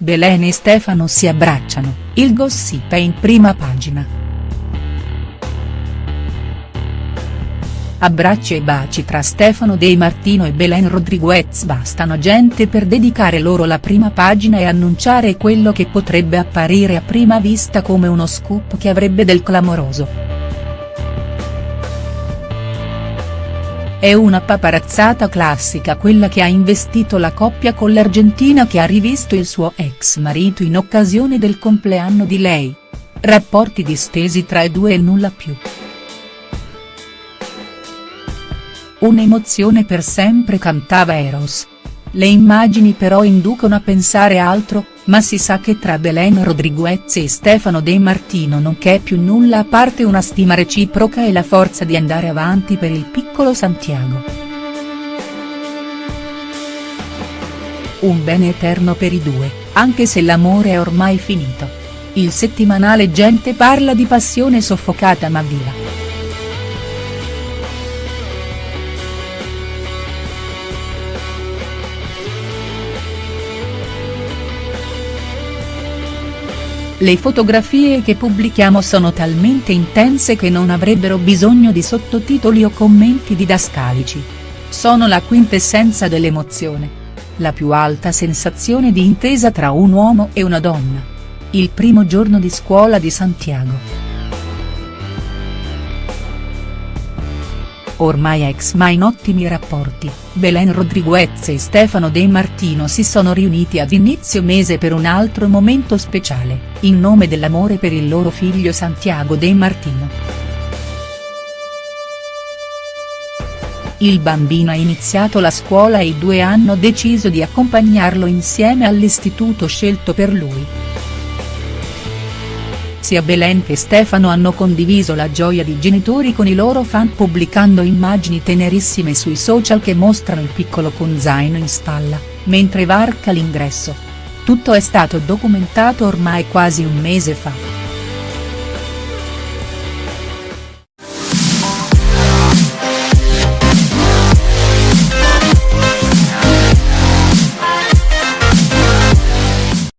Belen e Stefano si abbracciano, il gossip è in prima pagina. Abbracci e baci tra Stefano De Martino e Belen Rodriguez bastano gente per dedicare loro la prima pagina e annunciare quello che potrebbe apparire a prima vista come uno scoop che avrebbe del clamoroso. È una paparazzata classica quella che ha investito la coppia con l'Argentina che ha rivisto il suo ex marito in occasione del compleanno di lei. Rapporti distesi tra i due e nulla più. Un'emozione per sempre cantava Eros. Le immagini però inducono a pensare altro, ma si sa che tra Belen Rodriguez e Stefano De Martino non c'è più nulla a parte una stima reciproca e la forza di andare avanti per il piccolo Santiago. Un bene eterno per i due, anche se l'amore è ormai finito. Il settimanale Gente parla di passione soffocata ma viva. Le fotografie che pubblichiamo sono talmente intense che non avrebbero bisogno di sottotitoli o commenti didascalici. Sono la quintessenza dell'emozione. La più alta sensazione di intesa tra un uomo e una donna. Il primo giorno di scuola di Santiago. Ormai ex ma in ottimi rapporti, Belen Rodriguez e Stefano De Martino si sono riuniti ad inizio mese per un altro momento speciale, in nome dell'amore per il loro figlio Santiago De Martino. Il bambino ha iniziato la scuola e i due hanno deciso di accompagnarlo insieme all'istituto scelto per lui. Sia Belen che Stefano hanno condiviso la gioia di genitori con i loro fan pubblicando immagini tenerissime sui social che mostrano il piccolo con zaino in spalla, mentre varca l'ingresso. Tutto è stato documentato ormai quasi un mese fa.